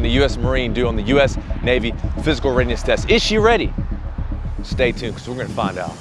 can a U.S. Marine do on the U.S. Navy physical readiness test? Is she ready? Stay tuned because we're going to find out.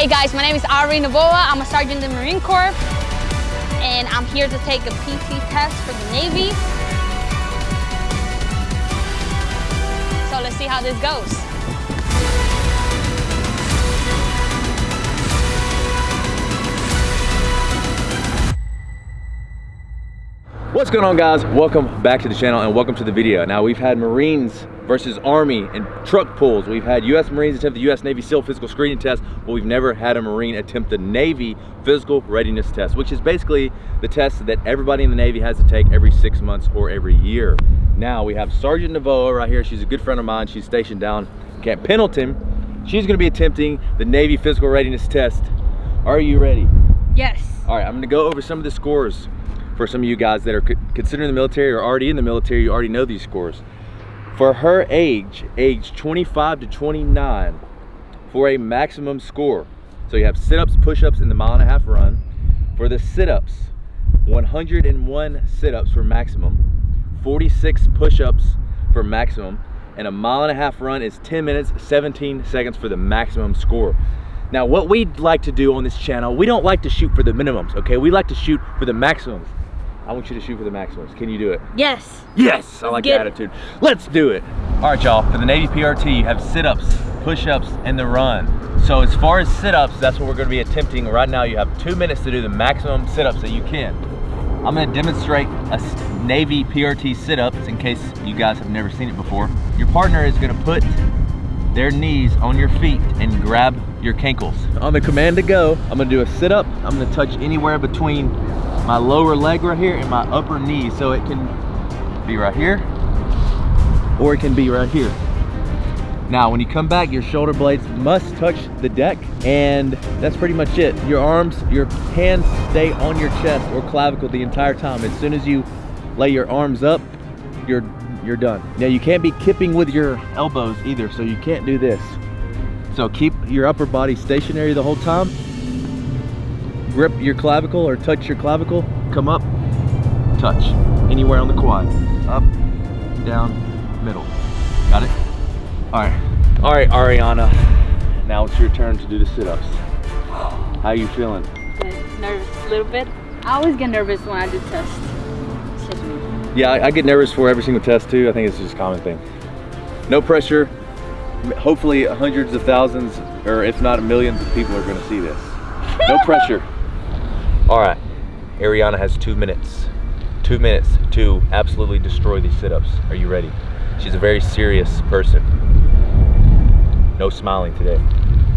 Hey guys, my name is Ari Navoa. I'm a sergeant in the Marine Corps and I'm here to take a PT test for the Navy. So let's see how this goes. What's going on guys? Welcome back to the channel and welcome to the video. Now we've had Marines versus Army and truck pulls. We've had US Marines attempt the US Navy SEAL physical screening test, but we've never had a Marine attempt the Navy physical readiness test, which is basically the test that everybody in the Navy has to take every six months or every year. Now we have Sergeant Navoa right here. She's a good friend of mine. She's stationed down Camp Pendleton. She's gonna be attempting the Navy physical readiness test. Are you ready? Yes. All right, I'm gonna go over some of the scores for some of you guys that are considering the military or already in the military, you already know these scores. For her age, age 25 to 29, for a maximum score. So you have sit-ups, push-ups, and the mile and a half run. For the sit-ups, 101 sit-ups for maximum, 46 push-ups for maximum, and a mile and a half run is 10 minutes, 17 seconds for the maximum score. Now, what we'd like to do on this channel, we don't like to shoot for the minimums, okay? We like to shoot for the maximums. I want you to shoot for the maximums. Can you do it? Yes. Yes, I like the attitude. Let's do it. All right, y'all, for the Navy PRT, you have sit-ups, push-ups, and the run. So as far as sit-ups, that's what we're gonna be attempting. Right now, you have two minutes to do the maximum sit-ups that you can. I'm gonna demonstrate a Navy PRT sit-ups in case you guys have never seen it before. Your partner is gonna put their knees on your feet and grab your cankles. On the command to go, I'm gonna do a sit-up. I'm gonna touch anywhere between my lower leg right here and my upper knee. So it can be right here or it can be right here. Now, when you come back, your shoulder blades must touch the deck and that's pretty much it. Your arms, your hands stay on your chest or clavicle the entire time. As soon as you lay your arms up, you're, you're done. Now, you can't be kipping with your elbows either, so you can't do this. So keep your upper body stationary the whole time grip your clavicle or touch your clavicle, come up, touch. Anywhere on the quad. Up, down, middle. Got it? All right. All right, Ariana. Now it's your turn to do the sit-ups. How you feeling? Nervous a little bit. I always get nervous when I do tests. It's just me. Yeah, I, I get nervous for every single test too. I think it's just a common thing. No pressure. Hopefully hundreds of thousands, or if not millions of people are gonna see this. No pressure. All right, Ariana has two minutes. Two minutes to absolutely destroy these sit-ups. Are you ready? She's a very serious person. No smiling today.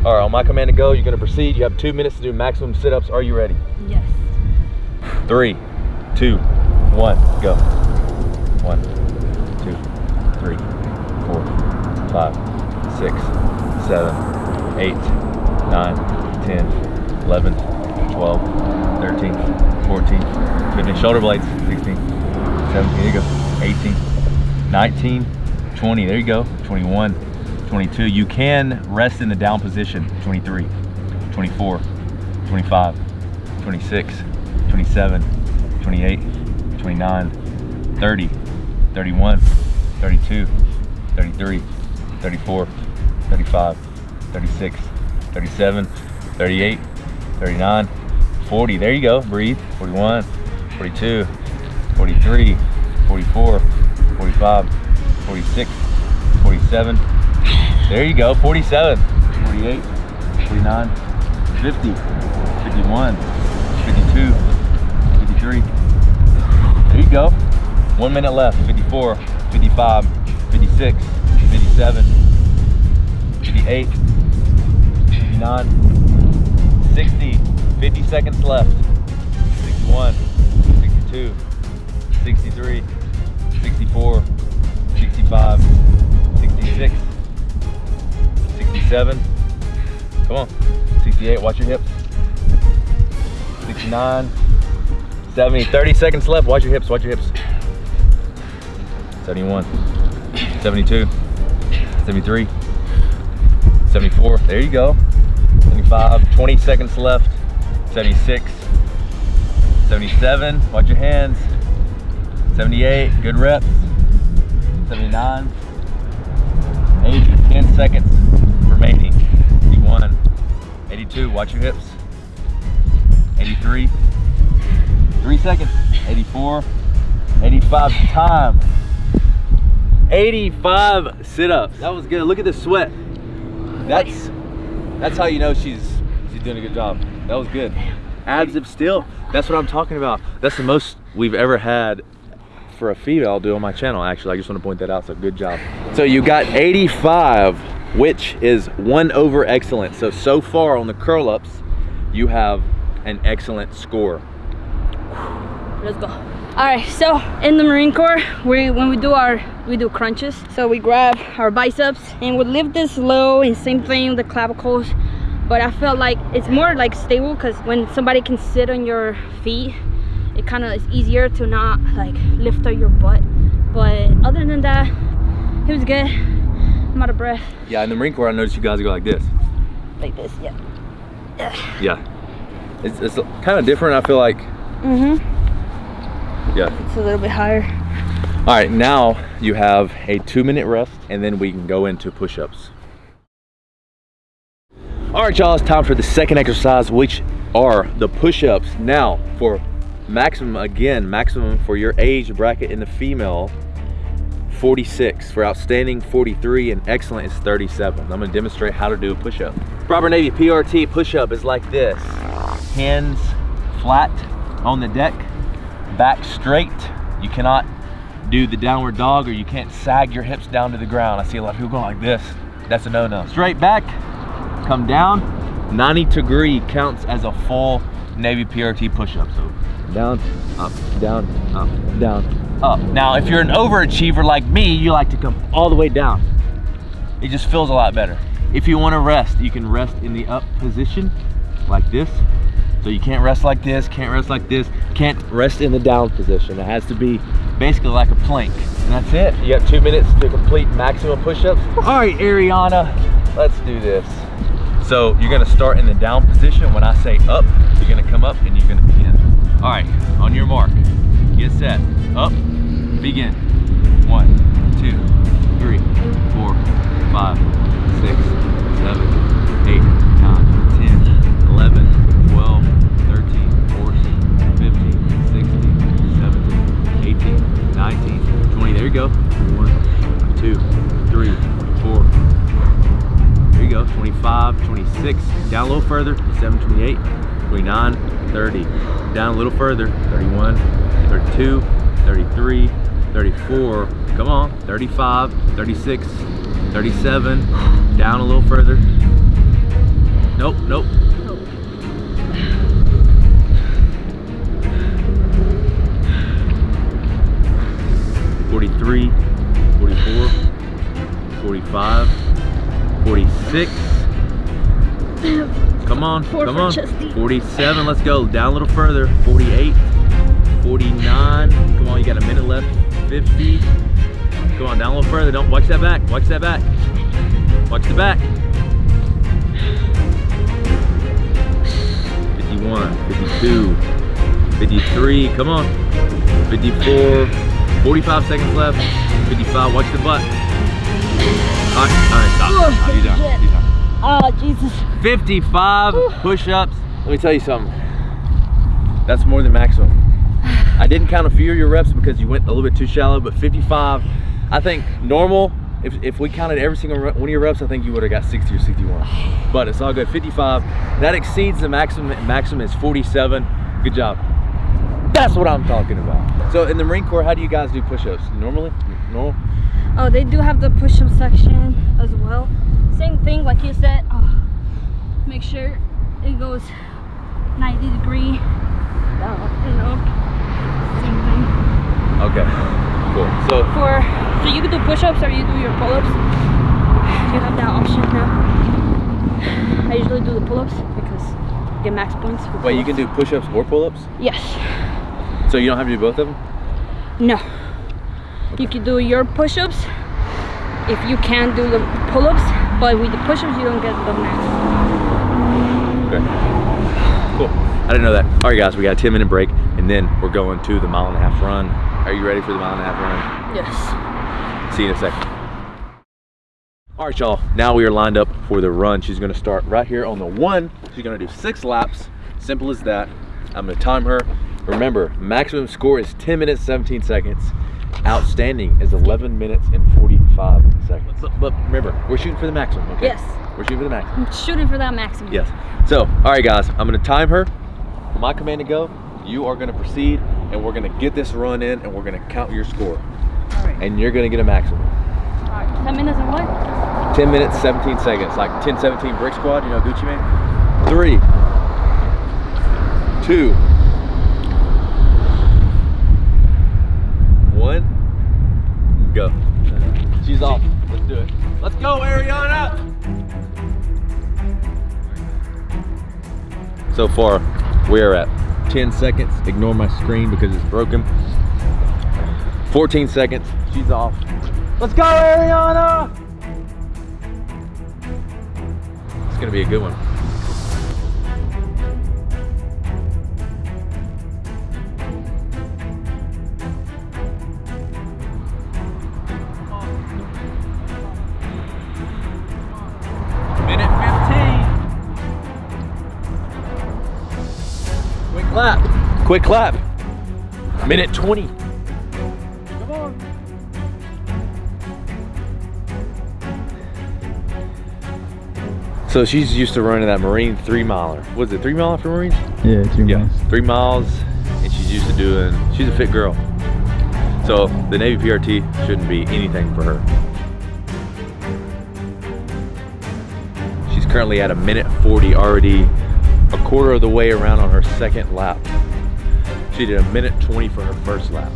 All right, on my command to go, you're gonna proceed. You have two minutes to do maximum sit-ups. Are you ready? Yes. Three, two, one, go. One, two, three, four, five, six, seven, eight, nine, ten, eleven, twelve, 13, 14, 15, shoulder blades, 16, 17, there you go, 18, 19, 20, there you go, 21, 22. You can rest in the down position, 23, 24, 25, 26, 27, 28, 29, 30, 31, 32, 33, 34, 35, 36, 37, 38, 39, 40, there you go, breathe. 41, 42, 43, 44, 45, 46, 47. There you go, 47, 48, 49, 50, 51, 52, 53. There you go. One minute left, 54, 55, 56, 57, 58, 59, 60, 50 seconds left. 61, 62, 63, 64, 65, 66, 67. Come on. 68, watch your hips. 69, 70, 30 seconds left. Watch your hips, watch your hips. 71, 72, 73, 74. There you go. 75, 20 seconds left. 76, 77. Watch your hands. 78, good reps. 79, 80, 10 seconds remaining. 81, 82, watch your hips. 83, three seconds. 84, 85 time. 85 sit-ups. That was good. Look at the sweat. That's that's how you know she's she's doing a good job. That was good. Abs of steel. That's what I'm talking about. That's the most we've ever had for a female do on my channel. Actually, I just want to point that out. So good job. So you got 85, which is one over excellent. So so far on the curl ups, you have an excellent score. Let's go. All right, so in the Marine Corps, we when we do our we do crunches. So we grab our biceps and we lift this low and same thing with the clavicles. But I felt like it's more like stable because when somebody can sit on your feet, it kind of is easier to not like lift up your butt. But other than that, it was good. I'm out of breath. Yeah, in the Marine Corps, I noticed you guys go like this. Like this, yeah. Yeah. It's, it's kind of different, I feel like. Mm-hmm. Yeah. It's a little bit higher. All right, now you have a two minute rest and then we can go into push-ups. All right, y'all, it's time for the second exercise, which are the push-ups. Now, for maximum, again, maximum for your age bracket in the female, 46. For outstanding, 43, and excellent is 37. I'm gonna demonstrate how to do a push-up. Robert Navy PRT push-up is like this. Hands flat on the deck, back straight. You cannot do the downward dog or you can't sag your hips down to the ground. I see a lot of people going like this. That's a no-no. Straight back, come down. 90 degree counts as a full Navy PRT push-up. So down, up, down, up, down, up. Now, if you're an overachiever like me, you like to come all the way down. It just feels a lot better. If you want to rest, you can rest in the up position like this. So you can't rest like this, can't rest like this, can't rest in the down position. It has to be basically like a plank. And that's it. You got two minutes to complete maximum push-ups. All right, Ariana, let's do this. So you're gonna start in the down position. When I say up, you're gonna come up and you're gonna begin. All right, on your mark, get set, up, begin. One, two, three, four, five, six, seven, eight, nine, There you go. One, two, three, four. There you go. 25, 26. Down a little further. 27, 28, 29, 30. Down a little further. 31, 32, 33, 34. Come on. 35, 36, 37. Down a little further. Nope, nope. 43, 44, 45, 46. Come on, Four come on. chesty. 47, let's go. Down a little further. 48, 49. Come on, you got a minute left. 50. Come on, down a little further. Don't watch that back. Watch that back. Watch the back. 51, 52, 53. Come on. 54. 45 seconds left. 55. Watch the butt. All right, all right, stop. Oh, Oh, you done. shit. You done. Oh, Jesus. 55 push-ups. Let me tell you something. That's more than maximum. I didn't count a few of your reps because you went a little bit too shallow, but 55, I think normal, if, if we counted every single re- one of your reps, I think you would have got 60 or 61. But it's all good, 55. That exceeds the maximum, maximum is 47. Good job. That's what I'm talking about. So in the Marine Corps, how do you guys do push-ups? Normally? Normal? Oh, they do have the push-up section as well. Same thing, like you said. Oh, make sure it goes 90 degree and up. Same thing. Okay. Cool. So For so you can do push-ups or you do your pull-ups. You have that option now. I usually do the pull-ups because you get max points. wait, you can do push-ups or pull-ups? Yes. So you don't have to do both of them? No. You can do your push-ups if you can do the pull-ups, but with the push-ups you don't get the max. Okay. Cool. I didn't know that. All right, guys, we got a 10 minute break, and then we're going to the mile and a half run. Are you ready for the mile and a half run? Yes. See you in a second. All right, y'all. Now we are lined up for the run. She's gonna start right here on the one. She's gonna do six laps. Simple as that. I'm gonna time her. Remember, maximum score is 10 minutes, 17 seconds. Outstanding is 11 minutes and 45 seconds. But, but remember, we're shooting for the maximum, okay? Yes. We're shooting for the maximum. I'm shooting for that maximum. Yes. So, all right, guys, I'm gonna time her. My command to go, you are gonna proceed, and we're gonna get this run in, and we're gonna count your score, All right. and you're gonna get a maximum. All right. 10 minutes and what? 10 minutes, 17 seconds, like 10, 17 brick squad, you know, Gucci Mane. Three, two, one, go. She's off. Let's do it. Let's go, Ariana! So far, we are at 10 seconds. Ignore my screen because it's broken. 14 seconds. She's off. Let's go, Ariana! It's gonna be a good one. 15. Quick clap. Quick clap. Minute 20. Come on. So she's used to running that Marine three miler. Was it three miler for Marines? Yeah, two Yeah, miles. three miles, and she's used to doing. She's a fit girl. So the Navy PRT shouldn't be anything for her. She's currently at a minute 40 already, a quarter of the way around on her second lap. She did a minute 20 for her first lap.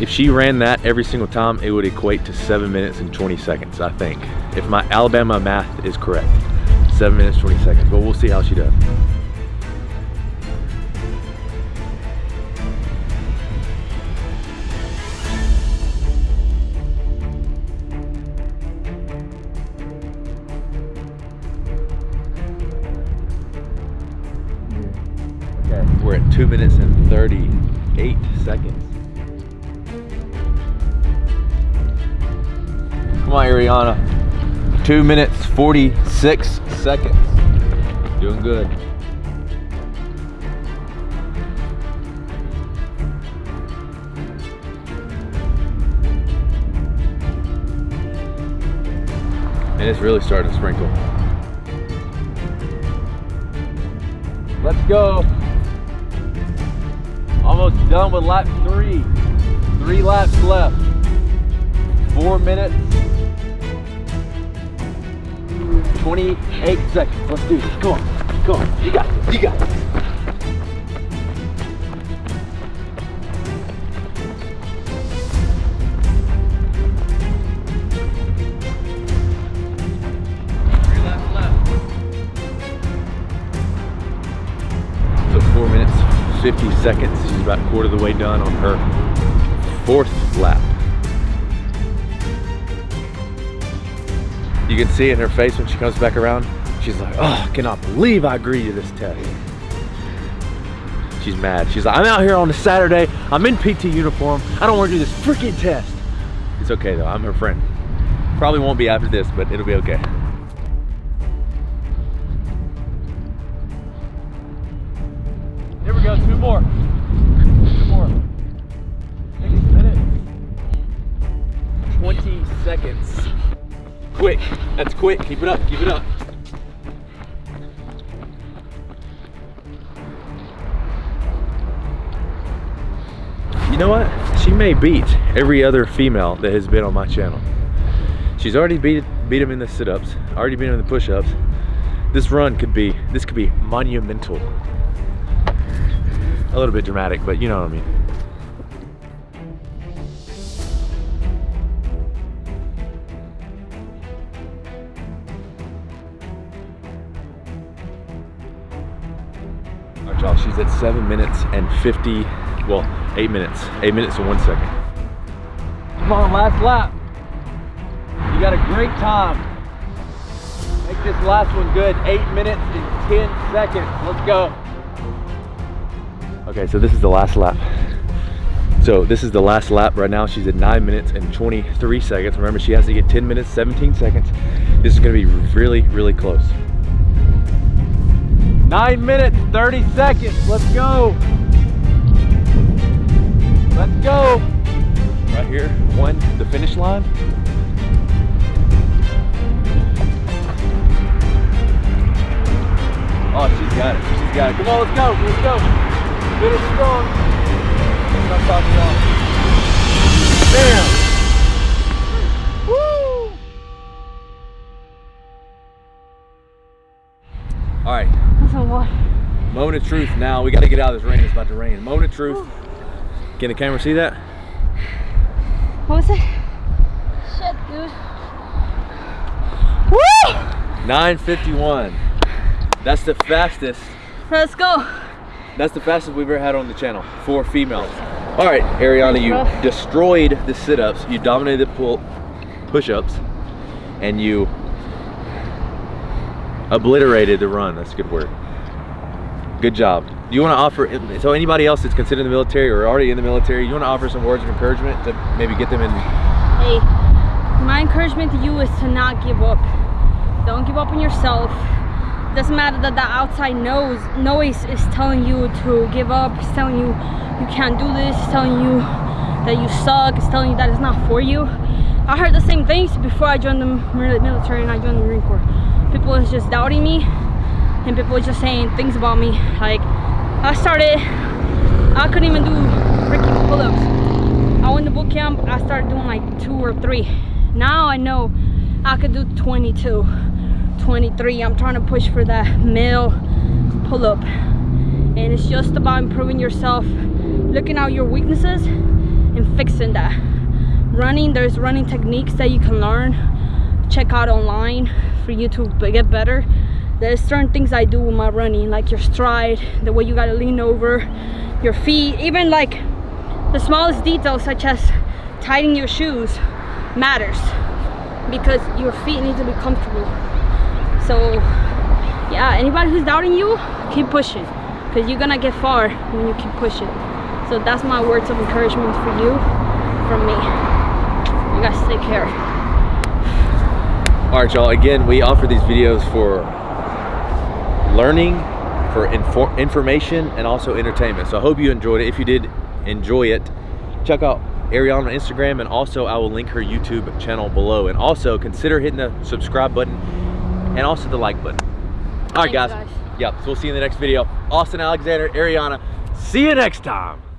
If she ran that every single time, it would equate to seven minutes and 20 seconds, I think. If my Alabama math is correct. Seven minutes, 20 seconds, but we'll see how she does. Come Ariana. Two minutes, 46 seconds. Doing good. And it's really starting to sprinkle. Let's go. Almost done with lap three. Three laps left. Four minutes. 28 seconds. Let's do this. Come on. Come on. You got this. You got this. So four minutes, 50 seconds. She's about a quarter of the way done on her fourth lap. You can see in her face when she comes back around, she's like, oh, I cannot believe I agreed to this test. She's mad. She's like, I'm out here on a Saturday. I'm in PT uniform. I don't want to do this freaking test. It's okay though. I'm her friend. Probably won't be after this, but it'll be okay. Here we go. Two more. Two more. Six minutes. 20 seconds. Quick. That's quick. Keep it up. Keep it up. You know what? She may beat every other female that has been on my channel. She's already beat beat him in the sit-ups, already beat him in the push-ups. This run could be, this could be monumental. A little bit dramatic, but you know what I mean. She's at seven minutes and 50, well, eight minutes, eight minutes and one second. Come on, last lap. You got a great time. Make this last one good. Eight minutes and 10 seconds. Let's go. Okay, so this is the last lap. So this is the last lap right now. She's at nine minutes and 23 seconds. Remember, she has to get 10 minutes, 17 seconds. This is gonna be really, really close. Nine minutes, 30 seconds. Let's go. Let's go. Right here, one, the finish line. Oh, she's got it. She's got it. Come on, let's go. Let's go. Finish strong. Stop talking long. Bam. Right. That's a. Moment of truth now. We got to get out of this rain. It's about to rain. Moment of truth. Can the camera see that? What was it? Shit, dude. Woo! 951. That's the fastest. Let's go. That's the fastest we've ever had on the channel for females. All right, Ariana, you rough. destroyed the sit-ups. You dominated the pull push-ups, and you obliterated the run. That's good work. Good job. Do you want to offer, so anybody else that's considered the military or already in the military, you want to offer some words of encouragement to maybe get them in? Hey, my encouragement to you is to not give up. Don't give up on yourself. Doesn't matter that the outside nose noise is telling you to give up. It's telling you you can't do this. It's telling you that you suck. It's telling you that it's not for you. I heard the same things before I joined the military and I joined the Marine Corps. People was just doubting me, and people was just saying things about me. Like I started, I couldn't even do freaking pull-ups. I went to boot camp, I started doing like two or three. Now I know I could do 22, 23. I'm trying to push for that male pull-up. And it's just about improving yourself, looking out your weaknesses and fixing that. Running, there's running techniques that you can learn. Check out online for you to get better. There's certain things I do with my running, like your stride, the way you gotta lean over, your feet, even like the smallest details such as tightening your shoes matters because your feet need to be comfortable. So yeah anybody who's doubting you keep pushing because you're gonna get far when you keep pushing. So that's my words of encouragement for you from me. You guys take care. All right, y'all. Again, we offer these videos for learning, for infor- information, and also entertainment. So I hope you enjoyed it. If you did enjoy it, check out Ariana on Instagram, and also I will link her YouTube channel below. And also consider hitting the subscribe button and also the like button. All right, guys. guys. Yep. So we'll see you in the next video. Austin Alexander, Ariana. See you next time.